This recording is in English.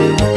You.